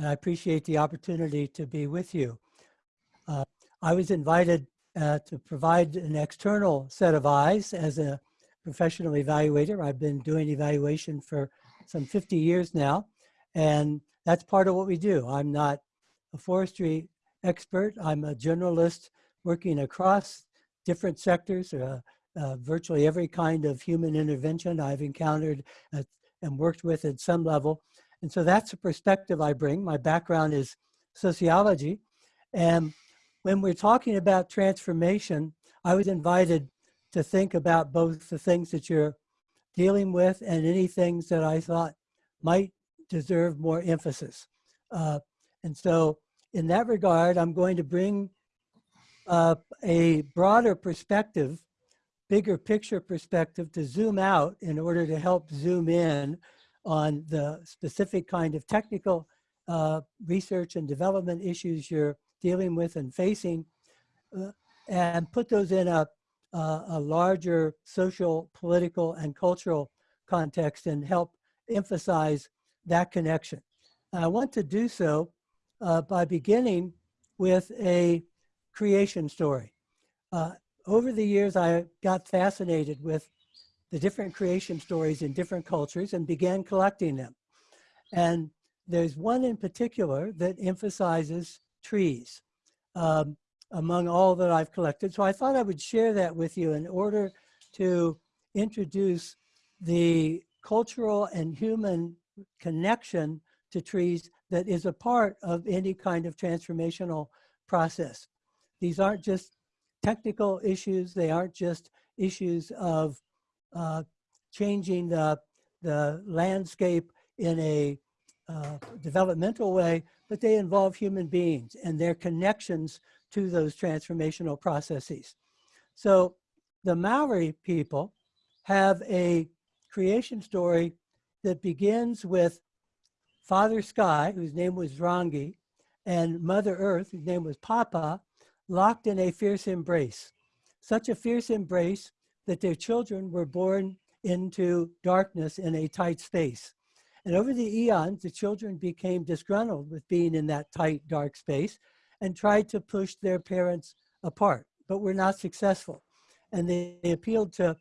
and I appreciate the opportunity to be with you. Uh, I was invited uh, to provide an external set of eyes as a professional evaluator. I've been doing evaluation for some 50 years now, and that's part of what we do. I'm not a forestry expert. I'm a generalist working across different sectors, uh, uh, virtually every kind of human intervention I've encountered at, and worked with at some level. And so that's the perspective I bring. My background is sociology. And when we're talking about transformation, I was invited to think about both the things that you're dealing with and any things that I thought might deserve more emphasis. Uh, and so in that regard, I'm going to bring a broader perspective, bigger picture perspective to zoom out in order to help zoom in on the specific kind of technical uh, research and development issues you're dealing with and facing uh, and put those in a, a, a larger social, political, and cultural context and help emphasize that connection. I want to do so uh, by beginning with a creation story. Uh, over the years, I got fascinated with the different creation stories in different cultures and began collecting them. And there's one in particular that emphasizes trees um, among all that I've collected. So I thought I would share that with you in order to introduce the cultural and human connection to trees that is a part of any kind of transformational process. These aren't just technical issues. They aren't just issues of uh, changing the, the landscape in a uh, developmental way, but they involve human beings and their connections to those transformational processes. So the Maori people have a creation story that begins with Father Sky, whose name was Rangi, and Mother Earth, whose name was Papa, locked in a fierce embrace. Such a fierce embrace that their children were born into darkness in a tight space. And over the eons, the children became disgruntled with being in that tight, dark space and tried to push their parents apart, but were not successful. And they, appealed to,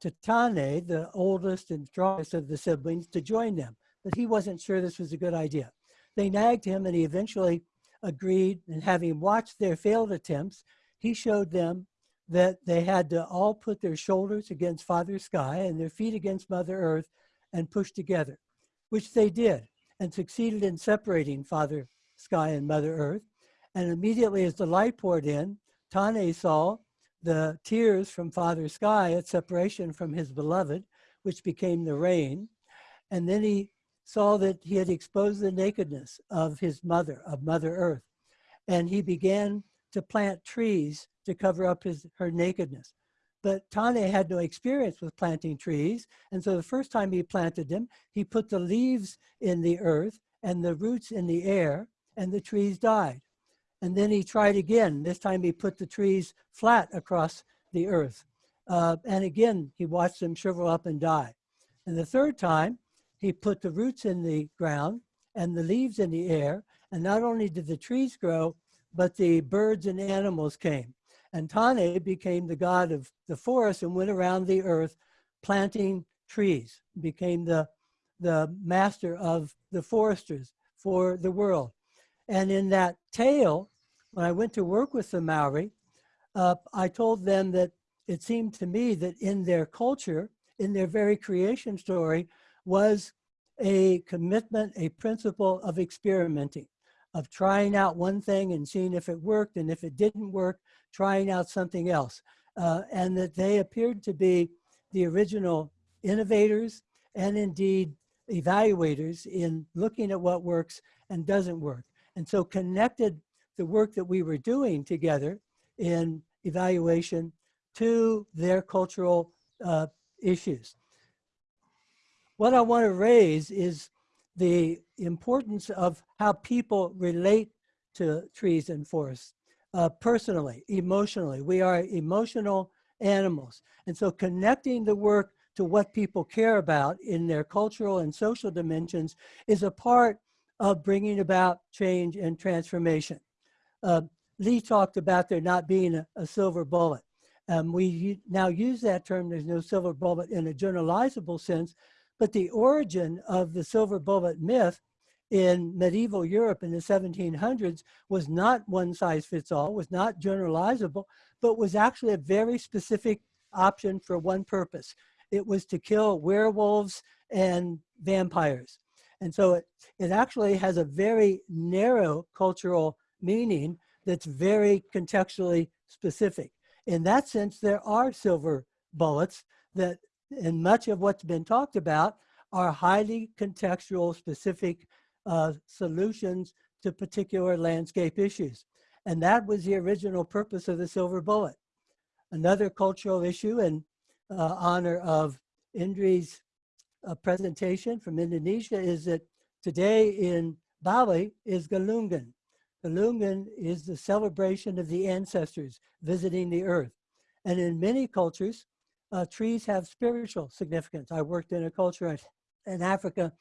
to Tane, the oldest and strongest of the siblings, to join them. But he wasn't sure this was a good idea. They nagged him and he eventually agreed and having watched their failed attempts, he showed them that they had to all put their shoulders against Father Sky and their feet against Mother Earth and push together, which they did and succeeded in separating Father Sky and Mother Earth. And immediately as the light poured in, Tane saw the tears from Father Sky at separation from his beloved, which became the rain. And then he saw that he had exposed the nakedness of his mother, of Mother Earth. And he began to plant trees to cover up his, her nakedness. But Tane had no experience with planting trees. And so the first time he planted them, he put the leaves in the earth and the roots in the air and the trees died. And then he tried again. This time he put the trees flat across the earth. Uh, and again, he watched them shrivel up and die. And the third time, he put the roots in the ground and the leaves in the air. And not only did the trees grow, but the birds and animals came. And Tane became the god of the forest and went around the earth planting trees, became the, the master of the foresters for the world. And in that tale, when I went to work with the Maori, uh, I told them that it seemed to me that in their culture, in their very creation story, was a commitment, a principle of experimenting of trying out one thing and seeing if it worked, and if it didn't work, trying out something else. Uh, and that they appeared to be the original innovators and indeed evaluators in looking at what works and doesn't work. And so connected the work that we were doing together in evaluation to their cultural uh, issues. What I want to raise is the importance of how people relate to trees and forests uh, personally, emotionally. We are emotional animals. And so connecting the work to what people care about in their cultural and social dimensions is a part of bringing about change and transformation. Uh, Lee talked about there not being a, a silver bullet. Um, we now use that term, there's no silver bullet in a generalizable sense, but the origin of the silver bullet myth in medieval Europe in the 1700s was not one size fits all, was not generalizable, but was actually a very specific option for one purpose. It was to kill werewolves and vampires. And so it, it actually has a very narrow cultural meaning that's very contextually specific. In that sense, there are silver bullets that, in much of what's been talked about, are highly contextual, specific uh, solutions to particular landscape issues. And that was the original purpose of the silver bullet. Another cultural issue in uh, honor of Indri's uh, presentation from Indonesia is that today in Bali is Galungan. Galungan is the celebration of the ancestors visiting the earth. And in many cultures, uh, trees have spiritual significance. I worked in a culture in Africa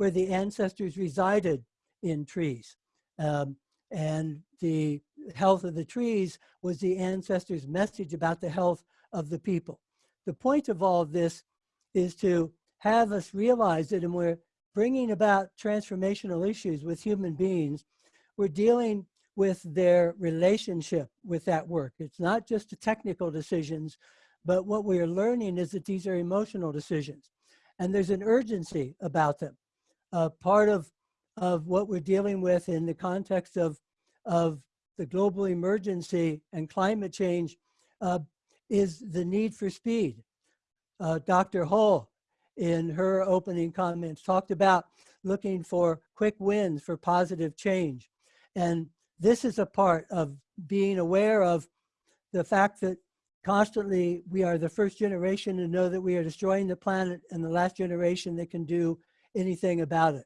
where the ancestors resided in trees. Um, and the health of the trees was the ancestors' message about the health of the people. The point of all of this is to have us realize that when we're bringing about transformational issues with human beings, we're dealing with their relationship with that work. It's not just the technical decisions, but what we are learning is that these are emotional decisions. And there's an urgency about them. Uh, part of, of what we're dealing with in the context of, of the global emergency and climate change uh, is the need for speed. Uh, Dr. Hull, in her opening comments, talked about looking for quick wins for positive change. And this is a part of being aware of the fact that constantly we are the first generation to know that we are destroying the planet and the last generation that can do anything about it.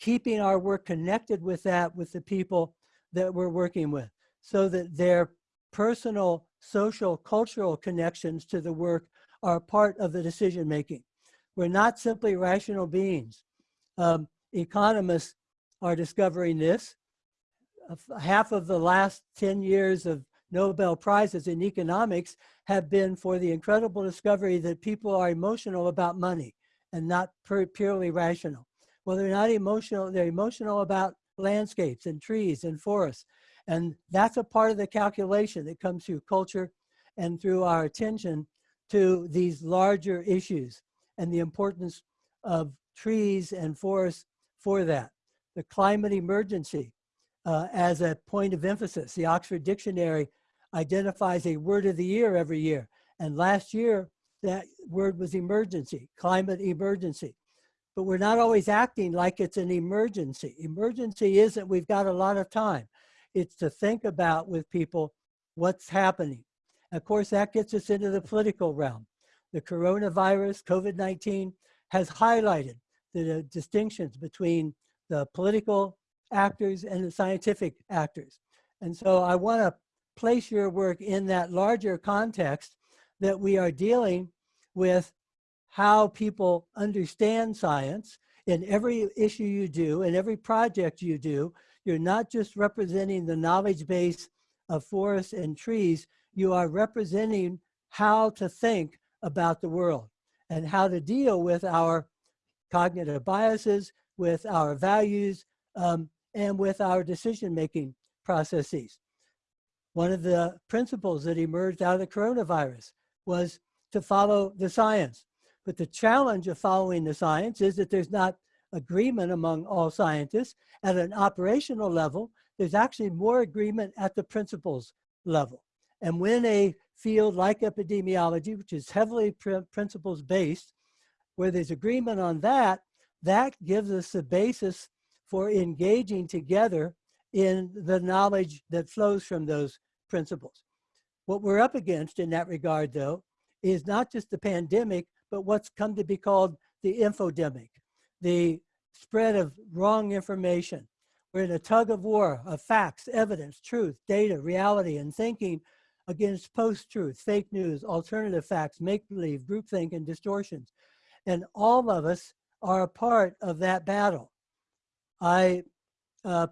Keeping our work connected with that, with the people that we're working with, so that their personal, social, cultural connections to the work are part of the decision making. We're not simply rational beings. Um, economists are discovering this. Half of the last 10 years of Nobel Prizes in economics have been for the incredible discovery that people are emotional about money and not purely rational. Well, they're not emotional, they're emotional about landscapes and trees and forests. And that's a part of the calculation that comes through culture and through our attention to these larger issues and the importance of trees and forests for that. The climate emergency uh, as a point of emphasis. The Oxford Dictionary identifies a word of the year every year. And last year, that word was emergency, climate emergency. But we're not always acting like it's an emergency. Emergency isn't we've got a lot of time. It's to think about with people what's happening. Of course, that gets us into the political realm. The coronavirus, COVID-19, has highlighted the distinctions between the political actors and the scientific actors. And so I want to place your work in that larger context that we are dealing with how people understand science in every issue you do, in every project you do, you're not just representing the knowledge base of forests and trees, you are representing how to think about the world and how to deal with our cognitive biases, with our values, um, and with our decision-making processes. One of the principles that emerged out of the coronavirus was to follow the science. But the challenge of following the science is that there's not agreement among all scientists. At an operational level, there's actually more agreement at the principles level. And when a field like epidemiology, which is heavily principles based, where there's agreement on that, that gives us the basis for engaging together in the knowledge that flows from those principles. What we're up against in that regard, though, is not just the pandemic, but what's come to be called the infodemic, the spread of wrong information. We're in a tug of war of facts, evidence, truth, data, reality, and thinking against post-truth, fake news, alternative facts, make-believe, groupthink, and distortions. And all of us are a part of that battle. I, uh,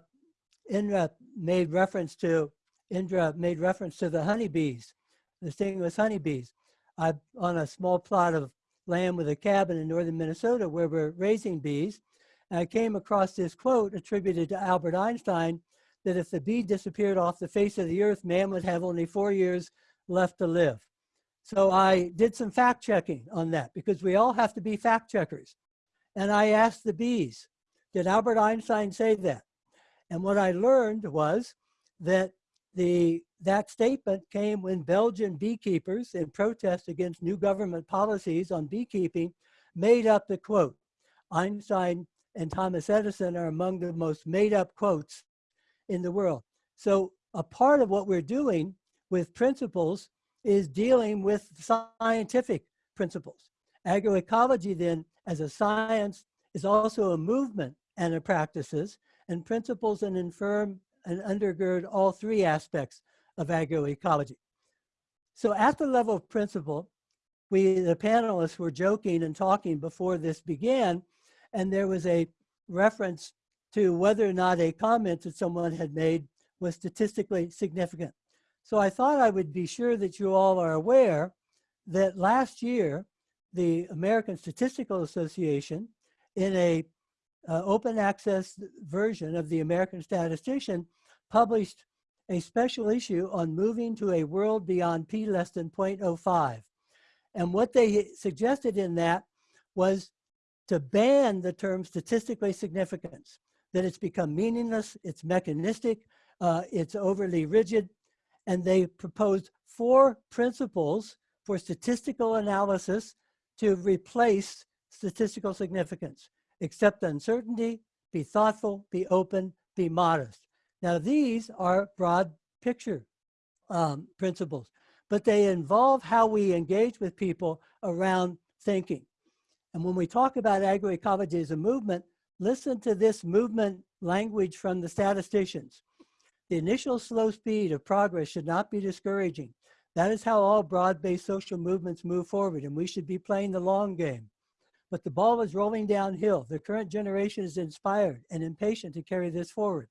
Indra made reference to, Indra made reference to the honeybees, the stingless honeybees. I'm on a small plot of land with a cabin in northern Minnesota where we're raising bees, and I came across this quote attributed to Albert Einstein that if the bee disappeared off the face of the earth, man would have only four years left to live. So I did some fact checking on that because we all have to be fact checkers. And I asked the bees, did Albert Einstein say that? And what I learned was that the, that statement came when Belgian beekeepers in protest against new government policies on beekeeping made up the quote. Einstein and Thomas Edison are among the most made up quotes in the world. So a part of what we're doing with principles is dealing with scientific principles. Agroecology then, as a science, is also a movement and a practices, and principles and infirm and undergird all three aspects of agroecology. So at the level of principle, we, the panelists were joking and talking before this began, and there was a reference to whether or not a comment that someone had made was statistically significant. So I thought I would be sure that you all are aware that last year, the American Statistical Association, in a uh, open access version of the American Statistician, published a special issue on moving to a world beyond p less than 0.05. And what they suggested in that was to ban the term statistically significant, that it's become meaningless, it's mechanistic, uh, it's overly rigid, and they proposed four principles for statistical analysis to replace statistical significance. Accept uncertainty, be thoughtful, be open, be modest. Now these are broad picture um, principles, but they involve how we engage with people around thinking. And when we talk about agroecology as a movement, listen to this movement language from the statisticians. The initial slow speed of progress should not be discouraging. That is how all broad-based social movements move forward, and we should be playing the long game. But the ball is rolling downhill. The current generation is inspired and impatient to carry this forward.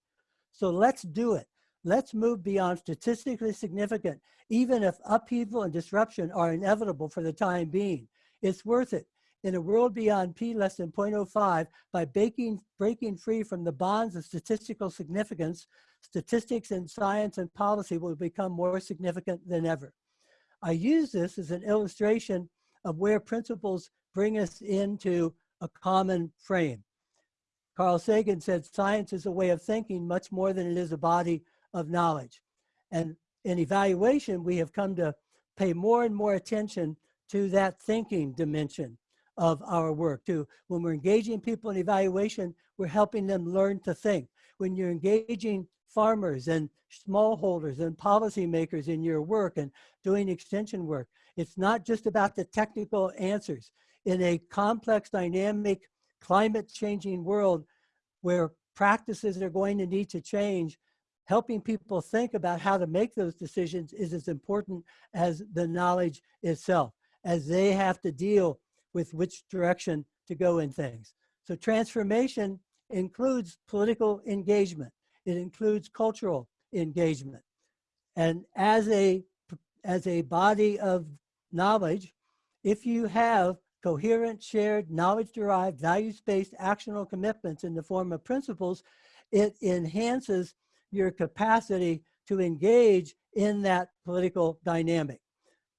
So let's do it. Let's move beyond statistically significant, even if upheaval and disruption are inevitable for the time being. It's worth it in a world beyond p less than 0.05 by breaking, breaking free from the bonds of statistical significance, statistics and science and policy will become more significant than ever. I use this as an illustration of where principles bring us into a common frame. Carl Sagan said, science is a way of thinking much more than it is a body of knowledge. And in evaluation, we have come to pay more and more attention to that thinking dimension of our work too. When we're engaging people in evaluation, we're helping them learn to think. When you're engaging farmers and smallholders and policymakers in your work and doing extension work, it's not just about the technical answers. In a complex, dynamic, climate changing world where practices are going to need to change, helping people think about how to make those decisions is as important as the knowledge itself, as they have to deal with which direction to go in things. So transformation includes political engagement. It includes cultural engagement. And as a, as a body of knowledge, if you have coherent, shared, knowledge-derived, values-based actionable commitments in the form of principles, it enhances your capacity to engage in that political dynamic.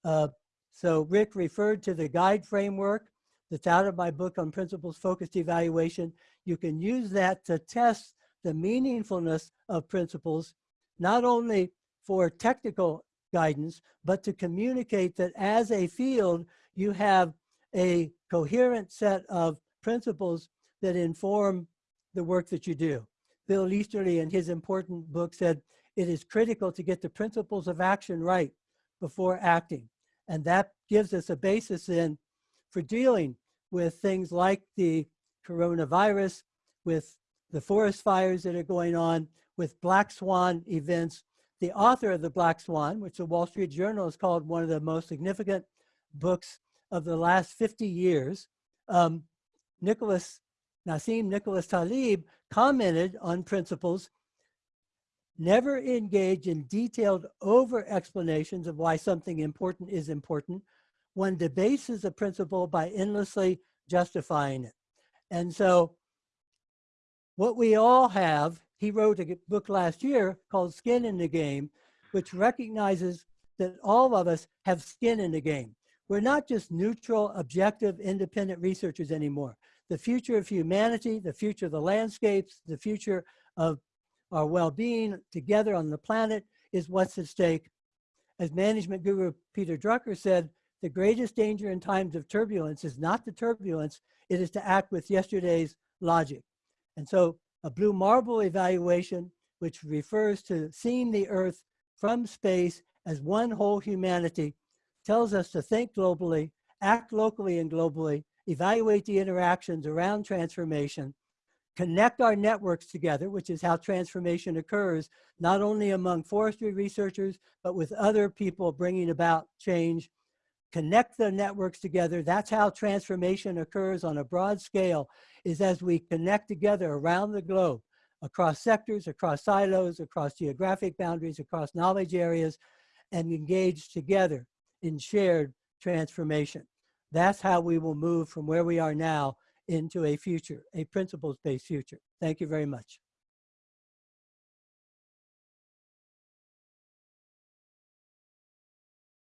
Uh, so Rick referred to the guide framework that's out of my book on principles focused evaluation. You can use that to test the meaningfulness of principles, not only for technical guidance, but to communicate that as a field, you have a coherent set of principles that inform the work that you do. Bill Easterly in his important book said, it is critical to get the principles of action right before acting. And that gives us a basis in for dealing with things like the coronavirus, with the forest fires that are going on, with black swan events. The author of the Black Swan, which the Wall Street Journal has called one of the most significant books of the last 50 years, um, Nicholas, Nassim Nicholas Taleb commented on principles, never engage in detailed over explanations of why something important is important. One debases a principle by endlessly justifying it. And so what we all have, he wrote a book last year called Skin in the Game, which recognizes that all of us have skin in the game. We're not just neutral, objective, independent researchers anymore. The future of humanity, the future of the landscapes, the future of our well-being together on the planet is what's at stake. As management guru Peter Drucker said, the greatest danger in times of turbulence is not the turbulence, it is to act with yesterday's logic. And so a blue marble evaluation, which refers to seeing the earth from space as one whole humanity, tells us to think globally, act locally and globally, evaluate the interactions around transformation, connect our networks together, which is how transformation occurs, not only among forestry researchers, but with other people bringing about change, connect the networks together. That's how transformation occurs on a broad scale, is as we connect together around the globe, across sectors, across silos, across geographic boundaries, across knowledge areas, and engage together in shared transformation. That's how we will move from where we are now into a future, a principles-based future. Thank you very much.